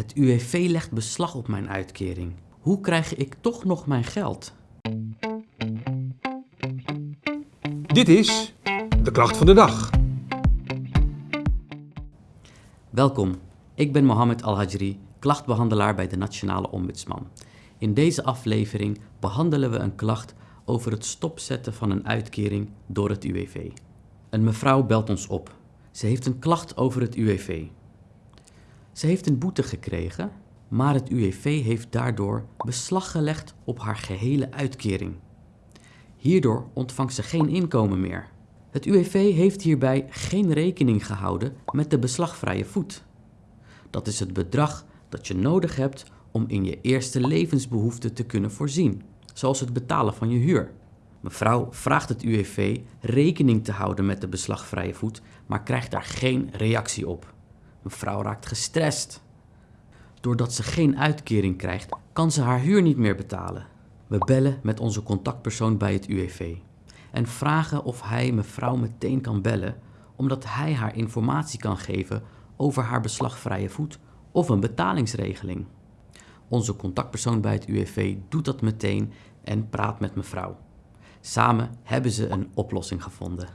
Het UWV legt beslag op mijn uitkering. Hoe krijg ik toch nog mijn geld? Dit is de klacht van de dag. Welkom, ik ben Mohammed Al-Hajri, klachtbehandelaar bij de Nationale Ombudsman. In deze aflevering behandelen we een klacht over het stopzetten van een uitkering door het UWV. Een mevrouw belt ons op. Ze heeft een klacht over het UWV. Ze heeft een boete gekregen, maar het UWV heeft daardoor beslag gelegd op haar gehele uitkering. Hierdoor ontvangt ze geen inkomen meer. Het UWV heeft hierbij geen rekening gehouden met de beslagvrije voet. Dat is het bedrag dat je nodig hebt om in je eerste levensbehoeften te kunnen voorzien, zoals het betalen van je huur. Mevrouw vraagt het UWV rekening te houden met de beslagvrije voet, maar krijgt daar geen reactie op. Mevrouw raakt gestrest. Doordat ze geen uitkering krijgt, kan ze haar huur niet meer betalen. We bellen met onze contactpersoon bij het UWV en vragen of hij mevrouw meteen kan bellen, omdat hij haar informatie kan geven over haar beslagvrije voet of een betalingsregeling. Onze contactpersoon bij het UWV doet dat meteen en praat met mevrouw. Samen hebben ze een oplossing gevonden.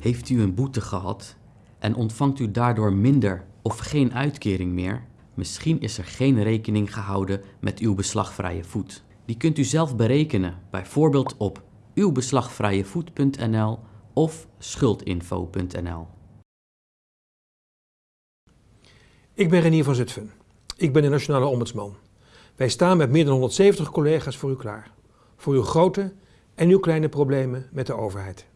Heeft u een boete gehad en ontvangt u daardoor minder of geen uitkering meer? Misschien is er geen rekening gehouden met uw beslagvrije voet. Die kunt u zelf berekenen, bijvoorbeeld op uwbeslagvrijevoet.nl of schuldinfo.nl. Ik ben Renier van Zutphen. Ik ben de Nationale Ombudsman. Wij staan met meer dan 170 collega's voor u klaar. Voor uw grote en uw kleine problemen met de overheid.